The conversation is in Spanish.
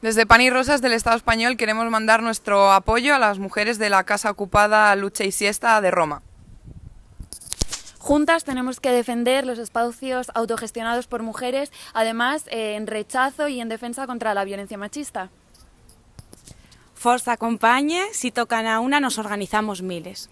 Desde Pan y Rosas del Estado español queremos mandar nuestro apoyo a las mujeres de la Casa Ocupada Lucha y Siesta de Roma. Juntas tenemos que defender los espacios autogestionados por mujeres, además eh, en rechazo y en defensa contra la violencia machista. Forza acompañe, si tocan a una nos organizamos miles.